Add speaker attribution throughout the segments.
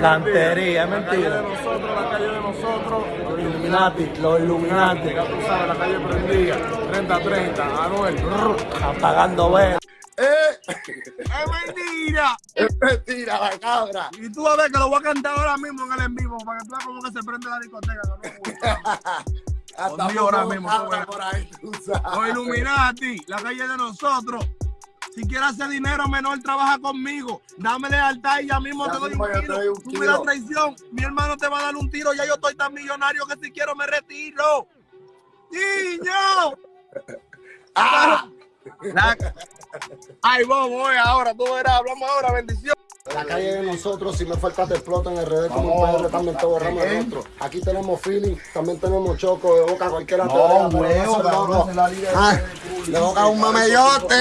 Speaker 1: Cantería, es
Speaker 2: La calle de
Speaker 1: mentira.
Speaker 2: nosotros, la calle de nosotros.
Speaker 1: Los Illuminati, los Illuminati.
Speaker 2: Ya tú sabes, la calle prendía. 30-30, Anuel.
Speaker 1: Apagando velas.
Speaker 3: ¡Eh!
Speaker 2: ¡Es mentira!
Speaker 3: ¡Es mentira, la cabra!
Speaker 2: Y tú a ver que lo voy a cantar ahora mismo en el en vivo para que tú veas cómo que se prende la discoteca. no.
Speaker 3: Hasta
Speaker 2: Conmigo ahora mismo,
Speaker 3: cabra
Speaker 2: tú verás.
Speaker 3: por ahí, tú sabes.
Speaker 2: Los Illuminati, la calle de nosotros. Si quieres hacer dinero menor, trabaja conmigo. Dame lealtad y ya mismo
Speaker 3: Ya
Speaker 2: te doy
Speaker 3: mismo
Speaker 2: un
Speaker 3: te
Speaker 2: tiro.
Speaker 3: doy un
Speaker 2: Tú me das traición. Mi hermano te va a dar un tiro. Ya yo estoy tan millonario que si quiero me retiro. ¡Niño!
Speaker 3: ¡Ah!
Speaker 2: La- Ay, vos, voy ahora. Tú verás. Hablamos ahora. Bendición.
Speaker 4: La calle de nosotros, si me falta te explotan en RD como un
Speaker 3: Vamos.
Speaker 4: PR, también te borramos el rostro. Aquí tenemos feeling, también tenemos choco, de boca cualquiera te
Speaker 3: No,
Speaker 4: deja, pero
Speaker 3: huevo,
Speaker 4: no
Speaker 3: es la liga de
Speaker 4: Ah, De boca un mamellote.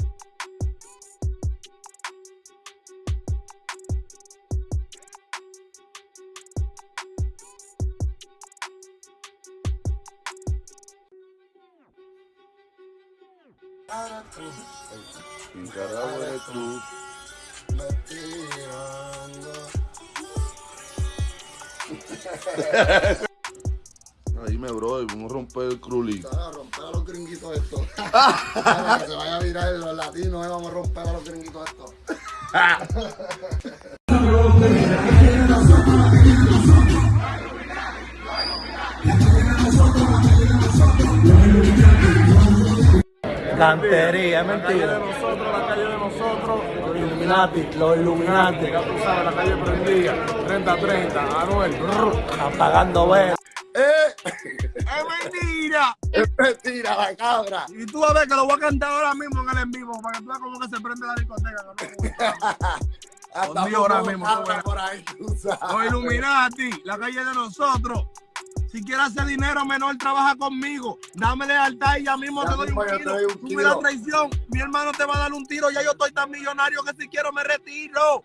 Speaker 3: Nicaragua eres tú. Dime, bro, vamos a romper el crulí.
Speaker 4: Vamos a romper a los gringuitos estos. Para que se vaya a virar los latinos, eh, vamos a romper a los gringuitos estos.
Speaker 1: Cantería, es
Speaker 2: La calle de
Speaker 1: mentira.
Speaker 2: nosotros, la calle de nosotros.
Speaker 1: Los Illuminati, los Illuminati.
Speaker 2: Ya tú sabes, la calle prendía. 30-30, Anuel.
Speaker 1: Apagando velas.
Speaker 3: ¡Eh!
Speaker 2: ¡Es mentira!
Speaker 3: ¡Es mentira, la cabra!
Speaker 2: Y tú vas a ver que lo voy a cantar ahora mismo en el en vivo para que tú veas cómo que se prende la discoteca. no.
Speaker 3: Hasta
Speaker 2: Conmigo ahora mismo, tú
Speaker 3: cabra
Speaker 2: verás.
Speaker 3: por ahí, tú sabes.
Speaker 2: Los Illuminati, la calle de nosotros. Si quieres hacer dinero menor, trabaja conmigo. Dame lealtad y ya mismo
Speaker 3: Ya
Speaker 2: te doy un
Speaker 3: te
Speaker 2: tiro.
Speaker 3: un
Speaker 2: Tú me das traición. Mi hermano te va a dar un tiro. Ya yo estoy tan millonario que si quiero me retiro.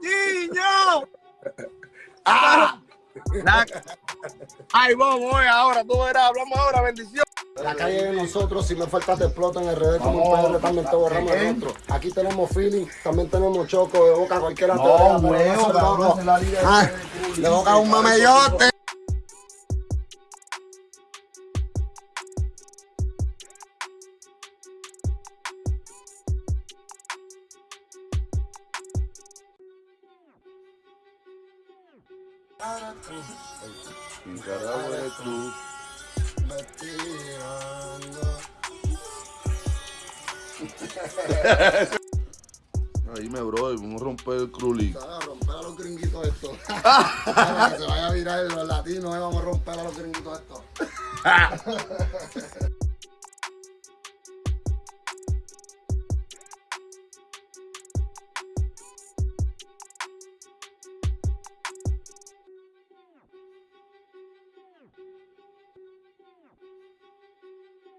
Speaker 2: ¡Niño!
Speaker 3: ¡Ah!
Speaker 2: La- Ay, vos, voy ahora. Tú verás. Hablamos ahora. Bendición.
Speaker 4: La calle de nosotros, si me falta te explotan en RD como un
Speaker 3: Vamos.
Speaker 4: PR, también te borramos el rostro. Aquí tenemos feeling, también tenemos choco, de boca cualquiera te
Speaker 3: No, huevo, liga de
Speaker 4: Ah, De boca un mamellote.
Speaker 3: Nicaragua eres tú. Dime, bro, vamos a romper el crulí.
Speaker 4: Vamos a romper a los gringuitos estos. Para que se vaya a virar los latinos, eh, vamos a romper a los gringuitos estos.